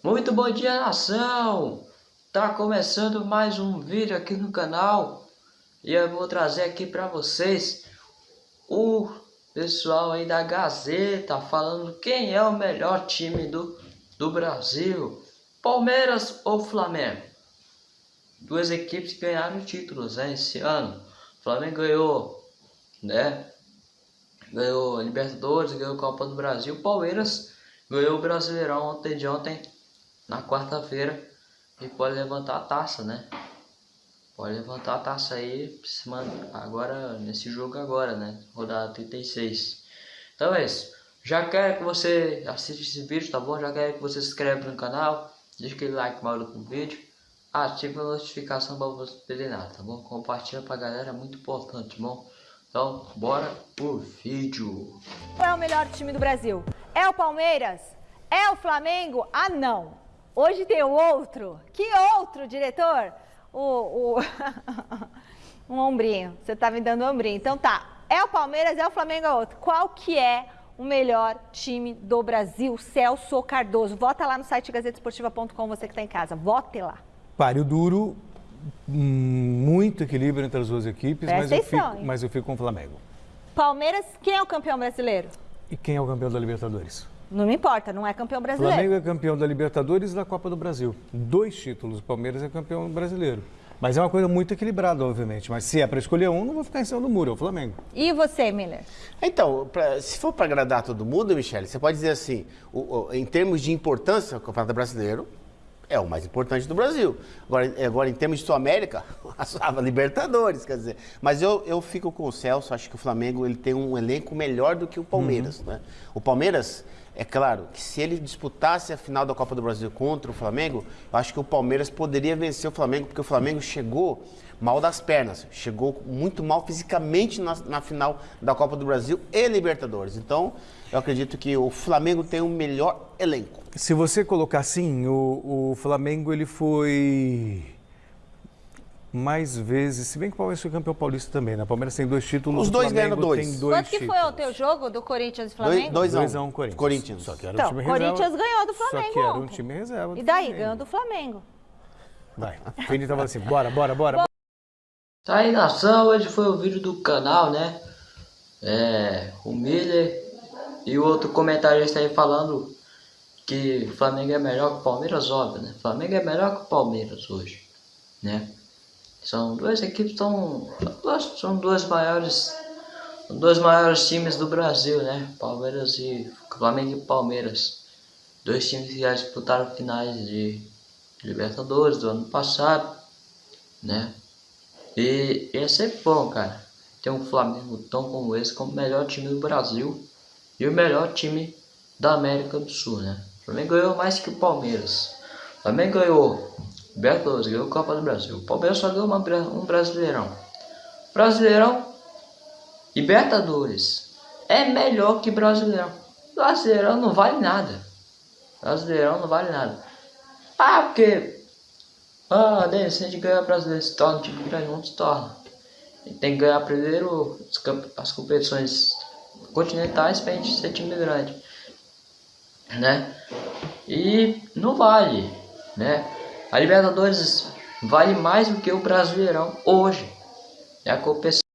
Muito bom dia nação! Tá começando mais um vídeo aqui no canal e eu vou trazer aqui para vocês o pessoal aí da Gazeta falando quem é o melhor time do, do Brasil, Palmeiras ou Flamengo. Duas equipes ganharam títulos né, esse ano. O Flamengo ganhou, né? Ganhou Libertadores, ganhou Copa do Brasil. Palmeiras ganhou o Brasileirão ontem de ontem na quarta-feira e pode levantar a taça, né? Pode levantar a taça aí agora nesse jogo agora, né? Rodada 36. Então é isso. Já quero que você assista esse vídeo, tá bom? Já quero que você se inscreva no canal, deixe aquele like maluco no vídeo, ative a notificação para você não perder nada, tá bom? Compartilha pra galera, é muito importante, tá bom? Então, bora pro vídeo. Qual é o melhor time do Brasil? É o Palmeiras? É o Flamengo? Ah, não! Hoje tem o outro. Que outro, diretor? O, o... um ombrinho. Você tá me dando um ombrinho. Então tá. É o Palmeiras, é o Flamengo, é outro. Qual que é o melhor time do Brasil? Celso Cardoso. Vota lá no site gazetesportiva.com, você que está em casa. Vote lá. Páreo duro, hum, muito equilíbrio entre as duas equipes, mas, eu fico, mas eu fico com o Flamengo. Palmeiras, quem é o campeão brasileiro? E quem é o campeão da Libertadores? Não me importa, não é campeão brasileiro. Flamengo é campeão da Libertadores e da Copa do Brasil. Dois títulos. O Palmeiras é campeão brasileiro. Mas é uma coisa muito equilibrada, obviamente. Mas se é para escolher um, não vou ficar em cima do muro, é o Flamengo. E você, Miller? Então, pra, se for para agradar todo mundo, Michele, você pode dizer assim, o, o, em termos de importância, o Campeonato Brasileiro é o mais importante do Brasil. Agora, agora em termos de Sul-América, a Libertadores, quer dizer. Mas eu, eu fico com o Celso, acho que o Flamengo ele tem um elenco melhor do que o Palmeiras. Uhum. Né? O Palmeiras é claro que se ele disputasse a final da Copa do Brasil contra o Flamengo, eu acho que o Palmeiras poderia vencer o Flamengo, porque o Flamengo chegou mal das pernas, chegou muito mal fisicamente na, na final da Copa do Brasil e Libertadores. Então, eu acredito que o Flamengo tem o melhor elenco. Se você colocar assim, o, o Flamengo ele foi mais vezes, se bem que o Palmeiras foi campeão paulista também, né? O Palmeiras tem dois títulos. Os dois ganham dois. dois. Quanto que foi o teu jogo do Corinthians e Flamengo? 2 a 1 um. um, Corinthians. Corinthians. Só que era então, um time Corinthians reserva. ganhou do Flamengo Só que era um time reserva E daí, Flamengo. ganhou do Flamengo. Vai. O Fini tava assim, bora, bora, bora. Tá aí nação, hoje foi o vídeo do canal, né? É, o Miller e o outro comentarista aí falando que o Flamengo é melhor que o Palmeiras, óbvio, né? O Flamengo é melhor que o Palmeiras hoje, né? São duas equipes tão são duas maiores dois maiores times do Brasil, né? Palmeiras e Flamengo e Palmeiras. Dois times que já disputaram finais de Libertadores do ano passado, né? E, e é sempre bom, cara. Ter um Flamengo tão como esse como o melhor time do Brasil e o melhor time da América do Sul, né? O Flamengo ganhou mais que o Palmeiras. O Flamengo ganhou Libertadores, ganhou Copa do Brasil. O Palmeiras só ganhou uma, um Brasileirão. Brasileirão, Libertadores. É melhor que Brasileirão. Brasileirão não vale nada. Brasileirão não vale nada. Ah, porque... Ah, se a gente ganhar Brasileiro, se torna um time grande, não se torna. tem que ganhar primeiro as competições continentais pra gente ser time grande. Né? E não vale, né? A Libertadores vale mais do que o Brasileirão hoje. É a competição